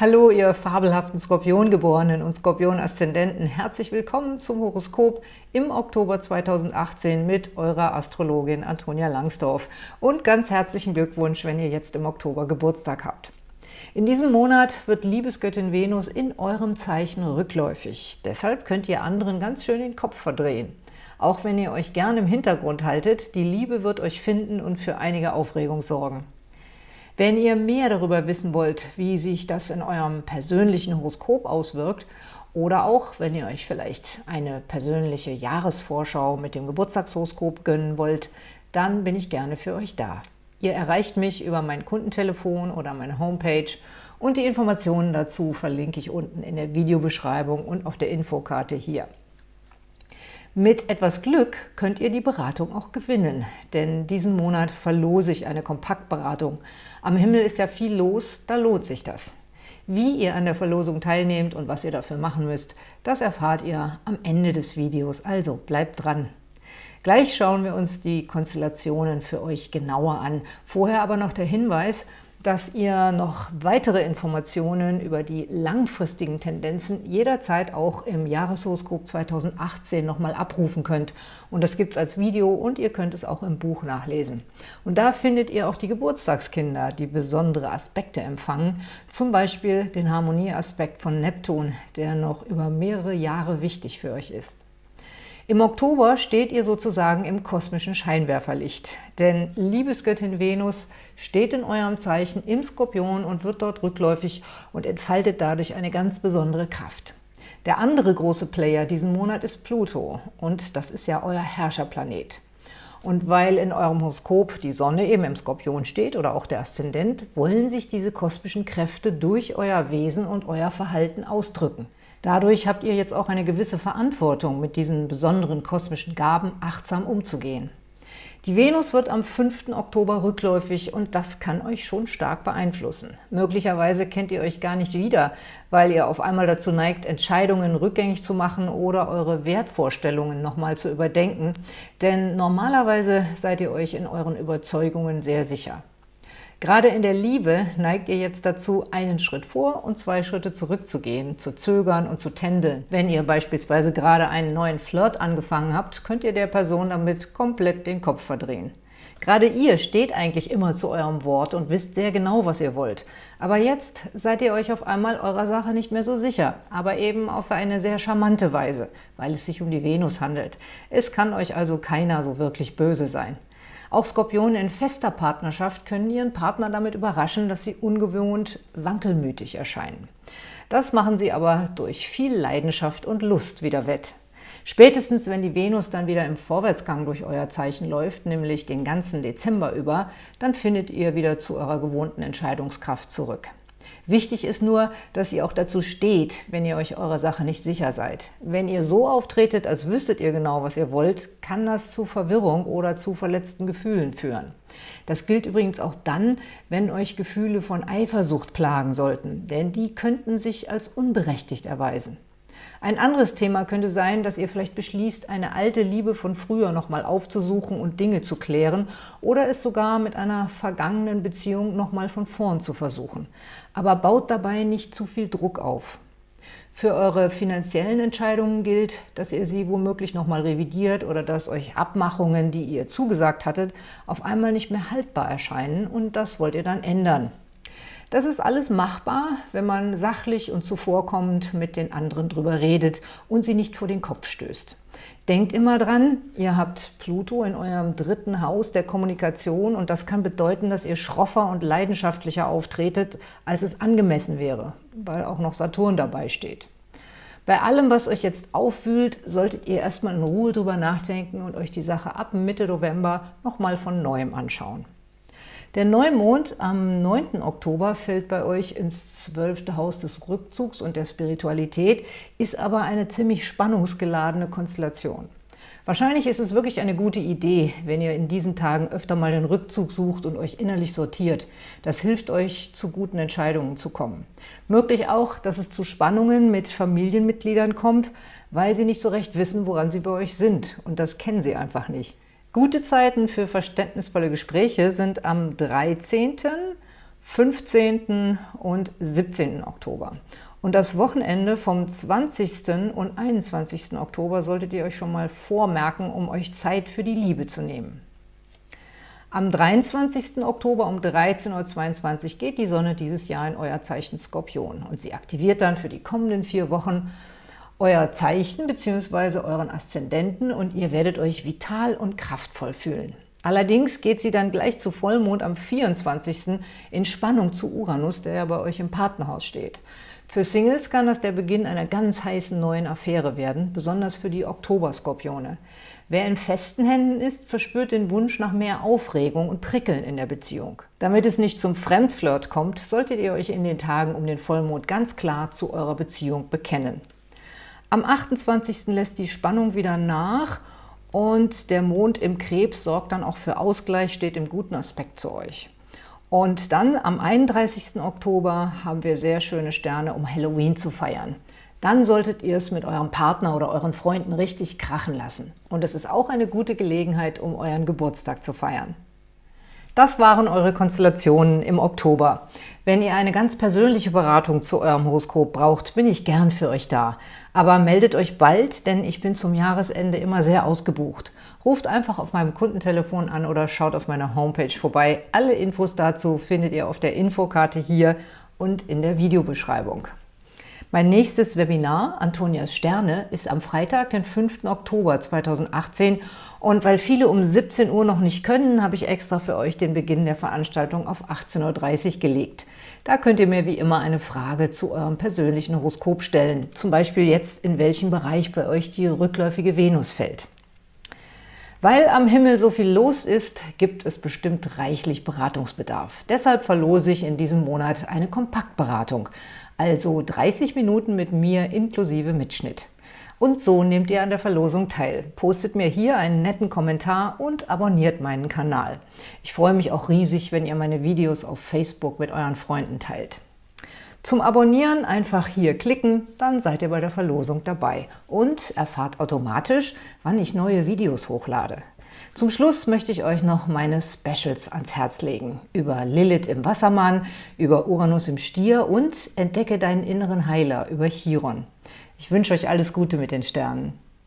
Hallo, ihr fabelhaften Skorpiongeborenen und Skorpion-Aszendenten. Herzlich willkommen zum Horoskop im Oktober 2018 mit eurer Astrologin Antonia Langsdorf. Und ganz herzlichen Glückwunsch, wenn ihr jetzt im Oktober Geburtstag habt. In diesem Monat wird Liebesgöttin Venus in eurem Zeichen rückläufig. Deshalb könnt ihr anderen ganz schön den Kopf verdrehen. Auch wenn ihr euch gern im Hintergrund haltet, die Liebe wird euch finden und für einige Aufregung sorgen. Wenn ihr mehr darüber wissen wollt, wie sich das in eurem persönlichen Horoskop auswirkt oder auch, wenn ihr euch vielleicht eine persönliche Jahresvorschau mit dem Geburtstagshoroskop gönnen wollt, dann bin ich gerne für euch da. Ihr erreicht mich über mein Kundentelefon oder meine Homepage und die Informationen dazu verlinke ich unten in der Videobeschreibung und auf der Infokarte hier. Mit etwas Glück könnt ihr die Beratung auch gewinnen, denn diesen Monat verlose ich eine Kompaktberatung. Am Himmel ist ja viel los, da lohnt sich das. Wie ihr an der Verlosung teilnehmt und was ihr dafür machen müsst, das erfahrt ihr am Ende des Videos, also bleibt dran. Gleich schauen wir uns die Konstellationen für euch genauer an. Vorher aber noch der Hinweis, dass ihr noch weitere Informationen über die langfristigen Tendenzen jederzeit auch im Jahreshoroskop 2018 nochmal abrufen könnt. Und das gibt es als Video und ihr könnt es auch im Buch nachlesen. Und da findet ihr auch die Geburtstagskinder, die besondere Aspekte empfangen, zum Beispiel den Harmonieaspekt von Neptun, der noch über mehrere Jahre wichtig für euch ist. Im Oktober steht ihr sozusagen im kosmischen Scheinwerferlicht, denn Liebesgöttin Venus steht in eurem Zeichen im Skorpion und wird dort rückläufig und entfaltet dadurch eine ganz besondere Kraft. Der andere große Player diesen Monat ist Pluto und das ist ja euer Herrscherplanet. Und weil in eurem Horoskop die Sonne eben im Skorpion steht oder auch der Aszendent, wollen sich diese kosmischen Kräfte durch euer Wesen und euer Verhalten ausdrücken. Dadurch habt ihr jetzt auch eine gewisse Verantwortung, mit diesen besonderen kosmischen Gaben achtsam umzugehen. Die Venus wird am 5. Oktober rückläufig und das kann euch schon stark beeinflussen. Möglicherweise kennt ihr euch gar nicht wieder, weil ihr auf einmal dazu neigt, Entscheidungen rückgängig zu machen oder eure Wertvorstellungen nochmal zu überdenken, denn normalerweise seid ihr euch in euren Überzeugungen sehr sicher. Gerade in der Liebe neigt ihr jetzt dazu, einen Schritt vor und zwei Schritte zurückzugehen, zu zögern und zu tändeln. Wenn ihr beispielsweise gerade einen neuen Flirt angefangen habt, könnt ihr der Person damit komplett den Kopf verdrehen. Gerade ihr steht eigentlich immer zu eurem Wort und wisst sehr genau, was ihr wollt. Aber jetzt seid ihr euch auf einmal eurer Sache nicht mehr so sicher, aber eben auf eine sehr charmante Weise, weil es sich um die Venus handelt. Es kann euch also keiner so wirklich böse sein. Auch Skorpione in fester Partnerschaft können ihren Partner damit überraschen, dass sie ungewohnt wankelmütig erscheinen. Das machen sie aber durch viel Leidenschaft und Lust wieder wett. Spätestens, wenn die Venus dann wieder im Vorwärtsgang durch euer Zeichen läuft, nämlich den ganzen Dezember über, dann findet ihr wieder zu eurer gewohnten Entscheidungskraft zurück. Wichtig ist nur, dass ihr auch dazu steht, wenn ihr euch eurer Sache nicht sicher seid. Wenn ihr so auftretet, als wüsstet ihr genau, was ihr wollt, kann das zu Verwirrung oder zu verletzten Gefühlen führen. Das gilt übrigens auch dann, wenn euch Gefühle von Eifersucht plagen sollten, denn die könnten sich als unberechtigt erweisen. Ein anderes Thema könnte sein, dass ihr vielleicht beschließt, eine alte Liebe von früher nochmal aufzusuchen und Dinge zu klären oder es sogar mit einer vergangenen Beziehung nochmal von vorn zu versuchen. Aber baut dabei nicht zu viel Druck auf. Für eure finanziellen Entscheidungen gilt, dass ihr sie womöglich nochmal revidiert oder dass euch Abmachungen, die ihr zugesagt hattet, auf einmal nicht mehr haltbar erscheinen und das wollt ihr dann ändern. Das ist alles machbar, wenn man sachlich und zuvorkommend mit den anderen drüber redet und sie nicht vor den Kopf stößt. Denkt immer dran, ihr habt Pluto in eurem dritten Haus der Kommunikation und das kann bedeuten, dass ihr schroffer und leidenschaftlicher auftretet, als es angemessen wäre, weil auch noch Saturn dabei steht. Bei allem, was euch jetzt aufwühlt, solltet ihr erstmal in Ruhe drüber nachdenken und euch die Sache ab Mitte November nochmal von Neuem anschauen. Der Neumond am 9. Oktober fällt bei euch ins zwölfte Haus des Rückzugs und der Spiritualität, ist aber eine ziemlich spannungsgeladene Konstellation. Wahrscheinlich ist es wirklich eine gute Idee, wenn ihr in diesen Tagen öfter mal den Rückzug sucht und euch innerlich sortiert. Das hilft euch, zu guten Entscheidungen zu kommen. Möglich auch, dass es zu Spannungen mit Familienmitgliedern kommt, weil sie nicht so recht wissen, woran sie bei euch sind. Und das kennen sie einfach nicht. Gute Zeiten für verständnisvolle Gespräche sind am 13., 15. und 17. Oktober. Und das Wochenende vom 20. und 21. Oktober solltet ihr euch schon mal vormerken, um euch Zeit für die Liebe zu nehmen. Am 23. Oktober um 13.22 Uhr geht die Sonne dieses Jahr in euer Zeichen Skorpion und sie aktiviert dann für die kommenden vier Wochen euer Zeichen bzw. euren Aszendenten und ihr werdet euch vital und kraftvoll fühlen. Allerdings geht sie dann gleich zu Vollmond am 24. in Spannung zu Uranus, der ja bei euch im Partnerhaus steht. Für Singles kann das der Beginn einer ganz heißen neuen Affäre werden, besonders für die Oktoberskorpione. Wer in festen Händen ist, verspürt den Wunsch nach mehr Aufregung und Prickeln in der Beziehung. Damit es nicht zum Fremdflirt kommt, solltet ihr euch in den Tagen um den Vollmond ganz klar zu eurer Beziehung bekennen. Am 28. lässt die Spannung wieder nach und der Mond im Krebs sorgt dann auch für Ausgleich, steht im guten Aspekt zu euch. Und dann am 31. Oktober haben wir sehr schöne Sterne, um Halloween zu feiern. Dann solltet ihr es mit eurem Partner oder euren Freunden richtig krachen lassen. Und es ist auch eine gute Gelegenheit, um euren Geburtstag zu feiern. Das waren eure Konstellationen im Oktober. Wenn ihr eine ganz persönliche Beratung zu eurem Horoskop braucht, bin ich gern für euch da. Aber meldet euch bald, denn ich bin zum Jahresende immer sehr ausgebucht. Ruft einfach auf meinem Kundentelefon an oder schaut auf meiner Homepage vorbei. Alle Infos dazu findet ihr auf der Infokarte hier und in der Videobeschreibung. Mein nächstes Webinar, Antonias Sterne, ist am Freitag, den 5. Oktober 2018 und weil viele um 17 Uhr noch nicht können, habe ich extra für euch den Beginn der Veranstaltung auf 18.30 Uhr gelegt. Da könnt ihr mir wie immer eine Frage zu eurem persönlichen Horoskop stellen, zum Beispiel jetzt, in welchem Bereich bei euch die rückläufige Venus fällt. Weil am Himmel so viel los ist, gibt es bestimmt reichlich Beratungsbedarf. Deshalb verlose ich in diesem Monat eine Kompaktberatung, also 30 Minuten mit mir inklusive Mitschnitt. Und so nehmt ihr an der Verlosung teil. Postet mir hier einen netten Kommentar und abonniert meinen Kanal. Ich freue mich auch riesig, wenn ihr meine Videos auf Facebook mit euren Freunden teilt. Zum Abonnieren einfach hier klicken, dann seid ihr bei der Verlosung dabei und erfahrt automatisch, wann ich neue Videos hochlade. Zum Schluss möchte ich euch noch meine Specials ans Herz legen. Über Lilith im Wassermann, über Uranus im Stier und Entdecke deinen inneren Heiler über Chiron. Ich wünsche euch alles Gute mit den Sternen.